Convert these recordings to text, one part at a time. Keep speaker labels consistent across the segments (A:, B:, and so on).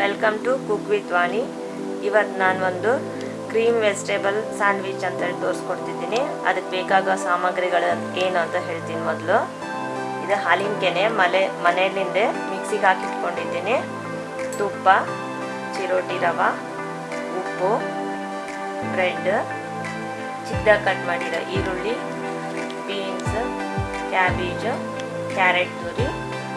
A: Welcome to cook with Vani ಇವತ್ತು ನಾನು ಒಂದು ಕ್ರೀಮ್ ವೆಜಿಟೇಬಲ್ ಸ್ಯಾಂಡ್ವಿಚ್ ಅಂತ ಹೇಳಿ ತೋರಿಸ್ಕೊಡ್ತಿದ್ದೀನಿ. ಅದಕ್ಕೆ ಬೇಕಾಗೋ ಸಾಮಗ್ರಿಗಳು ಏನು ಅಂತ ಹೇಳ್ತೀನಿ ಮೊದಲು. ಇದು ಹಾಲಿನ ಕೆನೆ, ಮಲೆ ಮನೆಯಲ್ಲಿಂದೆ ಮಿಕ್ಸಿಗೆ ಹಾಕಿಟ್ಕೊಂಡಿದ್ದೀನಿ. ತುಪ್ಪ, ಚಿರೋಟಿ ರವೆ, ಉಪ್ಪು ಬ್ರೆಡ್ ಚಿಕ್ಕದಾಗಿ ಕಟ್ ಮಾಡಿರೋ ಈರುಳ್ಳಿ ಬೀನ್ಸ್ ಕ್ಯಾಬೇಜು ಕ್ಯಾರೆಟ್ ತುರಿ.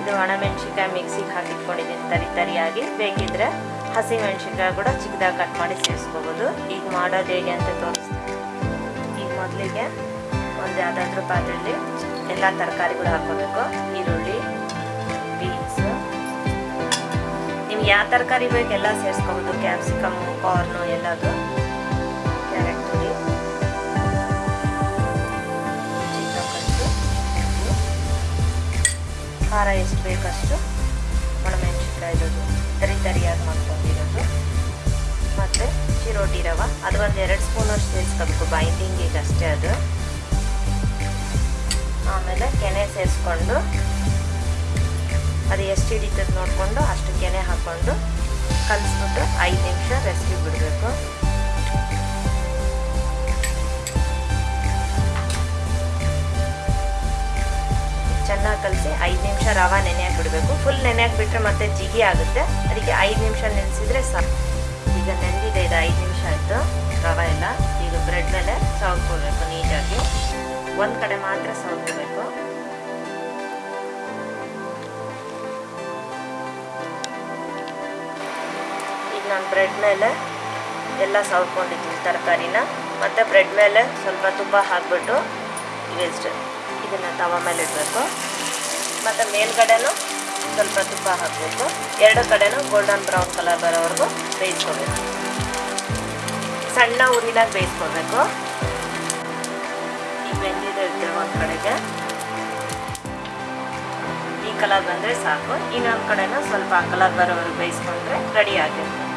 A: ಇದು ಒಣಮೆಣ್ಸಿನ್ಕಾಯಿ ಮಿಕ್ಸಿಗೆ ಹಾಕಿಟ್ಕೊಂಡಿದ್ದೀನಿ, ತರಿ ತರಿಯಾಗಿ. ಬೇಕಿದ್ರೆ ಹಸಿ ಮೆಣಸಿನ್ಕಾಯಿ ಕೂಡ ಚಿಕ್ಕದಾಗಿ ಕಟ್ ಮಾಡಿ ಸೇರಿಸ್ಕೋಬೋದು. ಈಗ ಮಾಡೋದು ಹೇಗೆ ಅಂತ ತೋರಿಸ್ತೀನಿ. ಈಗ ಮೊದಲಿಗೆ ಒಂದು ಯಾವುದಾದ್ರೂ ಪಾತ್ರೆಯಲ್ಲಿ ಎಲ್ಲ ತರಕಾರಿಗಳು ಹಾಕೋಬೇಕು ಈರುಳ್ಳಿ, ಬೀನ್ಸ್. ನಿಮ್ಗೆ ಯಾವ ತರಕಾರಿ ಬೇಕು ಎಲ್ಲ ಸೇರಿಸ್ಕೋಬೋದು. ಕ್ಯಾಪ್ಸಿಕಮ್, ಕಾರ್ನು ಎಲ್ಲದು. ಖಾರ ಎಷ್ಟು ಬೇಕಷ್ಟು ಒಣಮೆಣಸಿನ್ಕಾಯಿದು ತರಿ ತರಿಯಾಗಿ ಮಾಡ್ಕೊಂಡಿರೋದು. ಮತ್ತು ಚಿರೋಟಿ ರವೆ. ಅದು ಒಂದು ಎರಡು ಸ್ಪೂನಷ್ಟು ಸೇರಿಸ್ಕೋಬೇಕು. ಬೈಂಡಿಂಗಿಗೆ ಅಷ್ಟೇ ಅದು. ಆಮೇಲೆ ಕೆನೆ ಸೇರಿಸ್ಕೊಂಡು ಅದು ಎಷ್ಟು ಹಿಡಿತದೆ ನೋಡಿಕೊಂಡು ಅಷ್ಟು ಕೆನೆ ಹಾಕ್ಕೊಂಡು ಕಲಿಸ್ಬಿಟ್ಟು ಐದು ನಿಮಿಷ ರೆಸ್ಟಿಗೆ ಬಿಡಬೇಕು. ಕಲಸಿ ಐದು ನಿಮಿಷ ರವೆ ನೆನೆ ಬಿಡಬೇಕು ಫುಲ್ ನೆನೆ ಹಾಕಿಬಿಟ್ರೆ ಮತ್ತೆ ಜಿಗಿ ಆಗುತ್ತೆ. ಅದಕ್ಕೆ ಐದು ನಿಮಿಷ ನೆನೆಸಿದ್ರೆ ಸಾಕು. ಈಗ ನೆನೆದಿದೆ ಇದು ಐದು ನಿಮಿಷ ಆಯಿತು. ರವೆ ಎಲ್ಲ ಈಗ ಬ್ರೆಡ್ ಮೇಲೆ ಸವರ್ಕೋಬೇಕು ನೀಟಾಗಿ. ಒಂದು ಕಡೆ ಮಾತ್ರ ಸವರ್ಕೋಬೇಕು ಈಗ ನಾನು ಬ್ರೆಡ್ ಮೇಲೆ ಎಲ್ಲ ಸವ್ಕೊಂಡಿದ್ದೀನಿ, ತರಕಾರಿನ. ಮತ್ತು ಬ್ರೆಡ್ ಮೇಲೆ ಸ್ವಲ್ಪ ತುಂಬ ಹಾಕ್ಬಿಟ್ಟು ವೇಸ್ಟ್ ಇದನ್ನು ತವ ಮೇಲೆ ಇಡಬೇಕು. ಮತ್ತು ಮೇಲ್ಗಡೆನೂ ಸ್ವಲ್ಪ ತುಪ್ಪ ಹಾಕಬೇಕು. ಎರಡು ಕಡೆನೂ ಗೋಲ್ಡನ್ ಬ್ರೌನ್ ಕಲರ್ ಬರೋವರೆಗೂ ಬೇಯಿಸ್ಕೋಬೇಕು. ಸಣ್ಣ ಉರಿನಾಗ ಬೇಯಿಸ್ಕೋಬೇಕು. ಈ ಬೆಂದಿದೆ ಒಂದು ಕಡೆಗೆ. ಈ ಕಲರ್ ಬಂದರೆ ಸಾಕು. ಇನ್ನೊಂದು ಕಡೆನೂ ಸ್ವಲ್ಪ ಕಲರ್ ಬರೋವರೆಗೂ ಬೇಯಿಸ್ಕೊಂಡ್ರೆ ರೆಡಿ ಆಗುತ್ತೆ